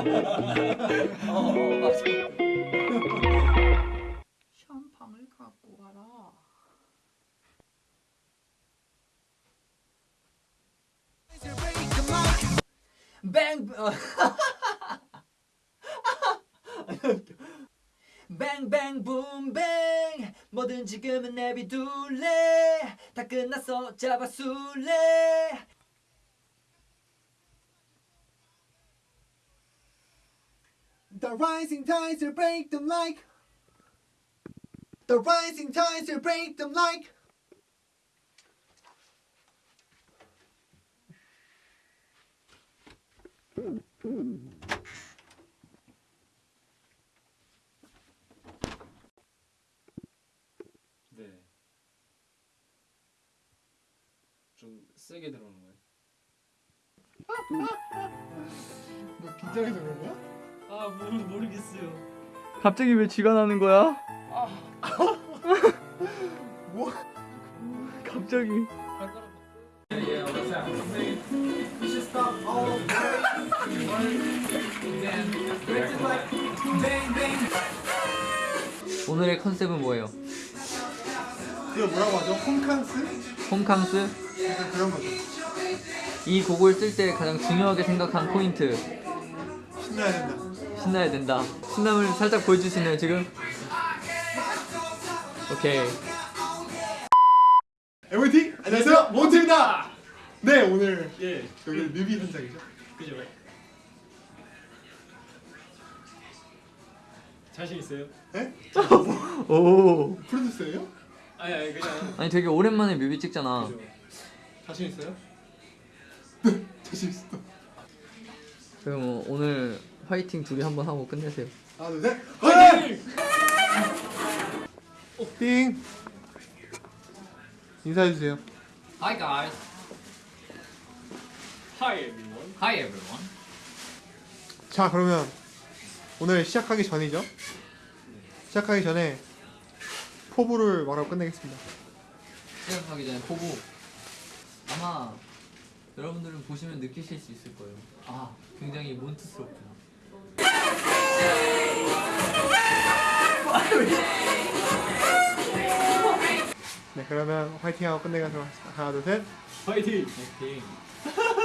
어, 맞아. 샴팡을 갖고 와라. 뱅 어. 뱅뱅 붐뱅 뭐든 지금은 내비둘래 다 끝났어 잡아술래 The rising tides will break them like The rising tides will break them like 네. 좀 세게 들어오는 거예요. 너 긴장해서 그런 거야? 아 모르 모르겠어요. 갑자기 왜 쥐가 나는 거야? 뭐? 갑자기. 오늘의 컨셉은 뭐예요? 그거 뭐라고 하죠? 홈캉스? 홈캉스 약간 그런 거죠 이 곡을 쓸 때 가장 중요하게 생각한 포인트 신나야 된다 신나야 된다 신남을 살짝 보여줄 수 있나요 지금? 오케이 MOT 안녕하세요 몬트입니다 네 오늘 예. 여기 뮤비 현장이죠 그죠. 자신 있어요? 네? 오 프로듀서예요? 아니 아니 그냥. 아니 되게 오랜만에 뮤비 찍잖아 그죠. 자신 있어요? 네 자신 있어 그럼 뭐 오늘 화이팅 둘이 한번 하고 끝내세요 하나 둘셋 화이팅! 띵 인사해 주세요 Hi guys. Hi everyone. Hi everyone. 자 그러면 오늘 시작하기 전이죠? 시작하기 전에 포부를 말하고 끝내겠습니다 시작하기 전에 포부 아마 여러분들은 보시면 느끼실 수 있을 거예요 아 굉장히 몬트스럽구나 네 그러면 화이팅하고 끝내가도록 하겠습니다. 하나 둘셋. 파이팅. 화이팅